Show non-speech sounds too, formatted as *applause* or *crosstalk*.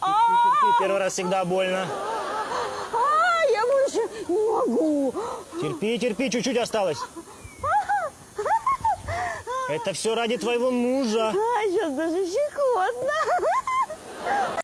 Терпи, первый раз всегда больно. А, я больше не могу. Терпи, терпи, чуть-чуть осталось. *laughs* Это все ради твоего мужа. А, сейчас даже щекотно.